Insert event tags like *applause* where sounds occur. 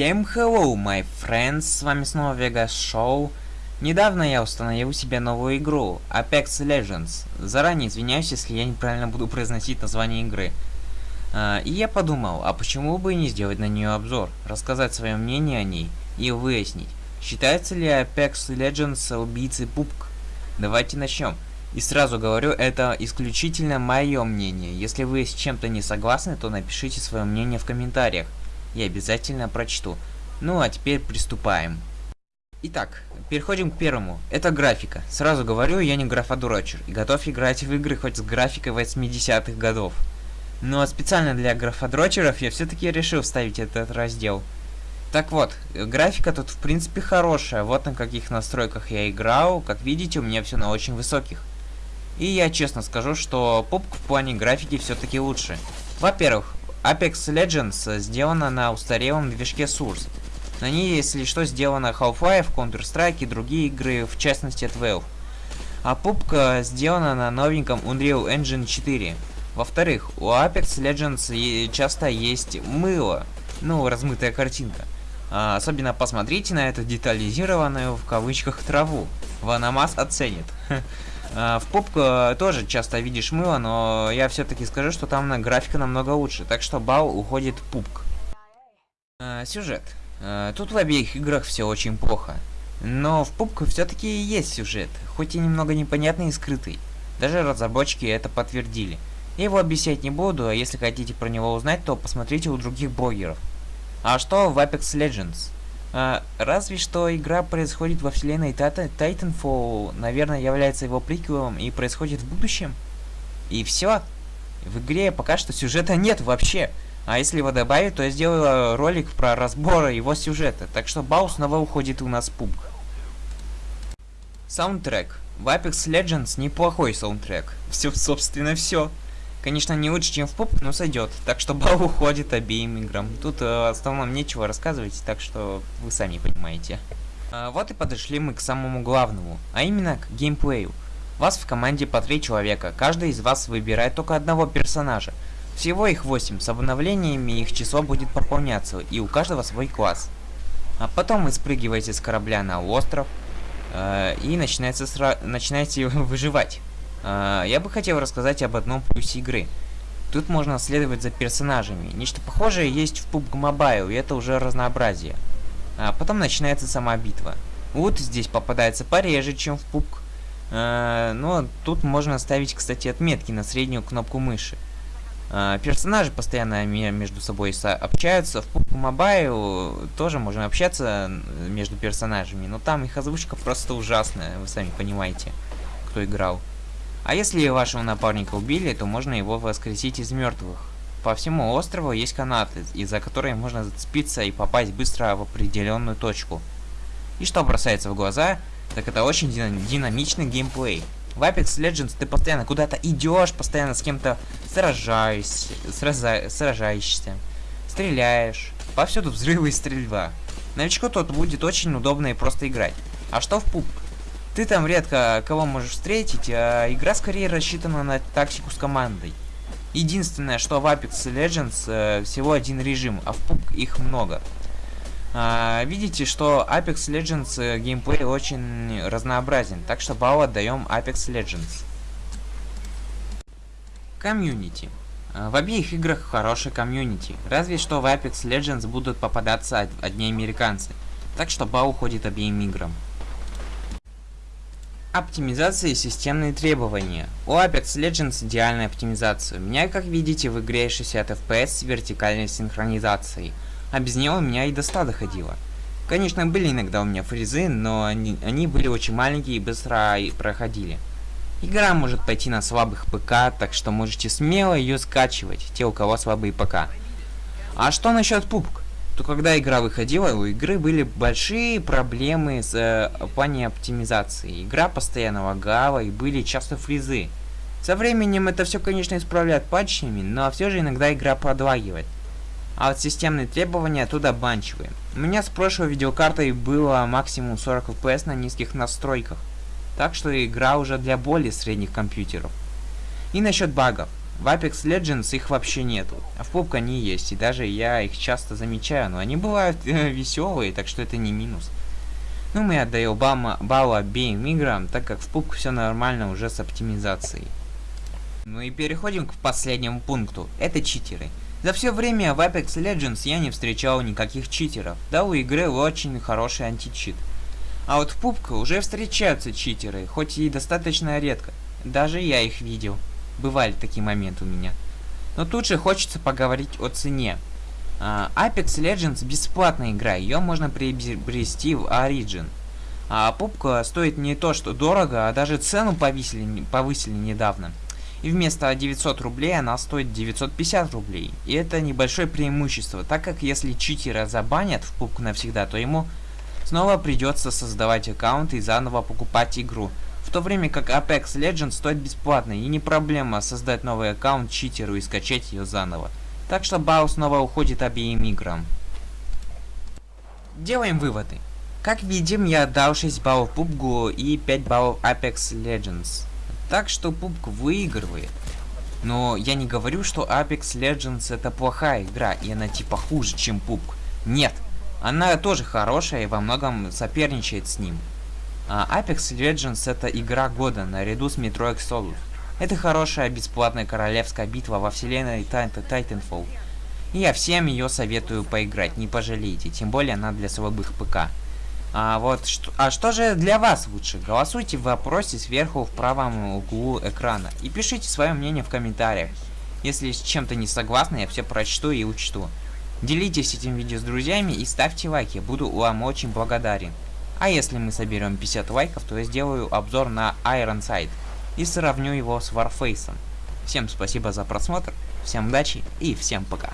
Всем hello, my friends, с вами снова Vegas Show. Недавно я установил себе новую игру, Apex Legends. Заранее извиняюсь, если я неправильно буду произносить название игры. Uh, и я подумал, а почему бы не сделать на нее обзор, рассказать свое мнение о ней и выяснить, считается ли Apex Legends убийцей пупк. Давайте начнем. И сразу говорю, это исключительно мое мнение. Если вы с чем-то не согласны, то напишите свое мнение в комментариях я обязательно прочту. Ну а теперь приступаем. Итак, переходим к первому. Это графика. Сразу говорю, я не графодурочер. И готов играть в игры хоть с графикой 80-х годов. Но специально для графодрочеров я все-таки решил вставить этот раздел. Так вот, графика тут в принципе хорошая. Вот на каких настройках я играл. Как видите, у меня все на очень высоких. И я честно скажу, что попка в плане графики все-таки лучше. Во-первых, Apex Legends сделана на устарелом движке Source. На ней, если что, сделана Half-Life, Counter-Strike и другие игры, в частности от Valve. А пупка сделана на новеньком Unreal Engine 4. Во-вторых, у Apex Legends часто есть мыло, ну, размытая картинка. А, особенно посмотрите на эту детализированную в кавычках траву. Ванамас оценит. *laughs* А, в попку тоже часто видишь мыло, но я все-таки скажу, что там графика намного лучше, так что балл уходит пупк. А, сюжет. А, тут в обеих играх все очень плохо. Но в пупку все-таки есть сюжет, хоть и немного непонятный и скрытый. Даже разработчики это подтвердили. Я его объяснять не буду, а если хотите про него узнать, то посмотрите у других блогеров. А что в Apex Legends? А, разве что игра происходит во вселенной Titanfall, наверное, является его приквелом и происходит в будущем. И все. В игре пока что сюжета нет вообще. А если его добавить, то я сделаю ролик про разбор его сюжета. Так что Бау снова уходит у нас в пуб. Саундтрек. В Apex Legends неплохой саундтрек. *laughs* Все, собственно, все. Конечно, не лучше, чем в поп, но сойдет. Так что *laughs* балл уходит обеим играм. Тут э, основном нечего рассказывать, так что вы сами понимаете. А, вот и подошли мы к самому главному, а именно к геймплею. Вас в команде по три человека, каждый из вас выбирает только одного персонажа. Всего их 8, с обновлениями их число будет пополняться, и у каждого свой класс. А потом вы спрыгиваете с корабля на остров, э, и начинается сра начинаете *laughs* выживать. А, я бы хотел рассказать об одном плюсе игры. Тут можно следовать за персонажами. Нечто похожее есть в PUBG Mobile, и это уже разнообразие. А потом начинается сама битва. Вот здесь попадается пореже, чем в PUBG. А, но тут можно ставить, кстати, отметки на среднюю кнопку мыши. А, персонажи постоянно между собой общаются. В PUBG Mobile тоже можно общаться между персонажами, но там их озвучка просто ужасная, вы сами понимаете, кто играл. А если вашего напарника убили, то можно его воскресить из мертвых. По всему острову есть канаты, из-за которой можно зацепиться и попасть быстро в определенную точку. И что бросается в глаза, так это очень динамичный геймплей. В Apex Legends ты постоянно куда-то идешь, постоянно с кем-то сражаешься, сражаешься, стреляешь. Повсюду взрывы и стрельба. Новичку тут будет очень удобно и просто играть. А что в пуп? Ты там редко кого можешь встретить, а игра скорее рассчитана на тактику с командой. Единственное, что в Apex Legends э, всего один режим, а в PUBG их много. А, видите, что Apex Legends э, геймплей очень разнообразен, так что балл отдаем Apex Legends. Комьюнити. А, в обеих играх хороший комьюнити, разве что в Apex Legends будут попадаться одни американцы, так что балл уходит обеим играм. Оптимизация и системные требования. У Apex Legends идеальная оптимизация. У меня, как видите, в игре 60 FPS с вертикальной синхронизацией. А без нее у меня и до 100 доходило. Конечно, были иногда у меня фризы, но они, они были очень маленькие и быстро проходили. Игра может пойти на слабых ПК, так что можете смело ее скачивать, те у кого слабые ПК. А что насчет пупк? То когда игра выходила, у игры были большие проблемы с э, плане оптимизации. Игра постоянно лагала и были часто фризы. Со временем это все, конечно, исправляют патчами, но все же иногда игра подлагивает. А вот системные требования оттуда обманчивые. У меня с прошлой видеокартой было максимум 40 FPS на низких настройках. Так что игра уже для более средних компьютеров. И насчет багов. В Apex Legends их вообще нету, а в PUBG они есть, и даже я их часто замечаю, но они бывают э, *laughs* веселые, так что это не минус. Ну, мы отдаем балл, балл обеим играм, так как в PUBG все нормально уже с оптимизацией. Ну и переходим к последнему пункту, это читеры. За все время в Apex Legends я не встречал никаких читеров, да у игры очень хороший античит. А вот в PUBG уже встречаются читеры, хоть и достаточно редко. Даже я их видел. Бывали такие моменты у меня. Но тут же хочется поговорить о цене. Uh, Apex Legends бесплатная игра, ее можно приобрести в Origin. А пупка стоит не то что дорого, а даже цену повысили, повысили недавно. И вместо 900 рублей она стоит 950 рублей. И это небольшое преимущество, так как если читера забанят в пупку навсегда, то ему снова придется создавать аккаунт и заново покупать игру. В то время как Apex Legends стоит бесплатно и не проблема создать новый аккаунт читеру и скачать ее заново. Так что балл снова уходит обеим играм. Делаем выводы. Как видим, я дал 6 баллов PUBG и 5 баллов Apex Legends. Так что PUBG выигрывает. Но я не говорю, что Apex Legends это плохая игра, и она типа хуже, чем PUBG. Нет, она тоже хорошая и во многом соперничает с ним. А Apex Legends это игра года наряду с Metro Exodus. Это хорошая бесплатная королевская битва во вселенной Titanfall. И я всем ее советую поиграть, не пожалеете, тем более она для слабых ПК. А вот, а что же для вас лучше? Голосуйте в вопросе сверху в правом углу экрана и пишите свое мнение в комментариях. Если с чем-то не согласны, я все прочту и учту. Делитесь этим видео с друзьями и ставьте лайки, буду вам очень благодарен. А если мы соберем 50 лайков, то я сделаю обзор на Ironside и сравню его с Warface. Всем спасибо за просмотр, всем удачи и всем пока.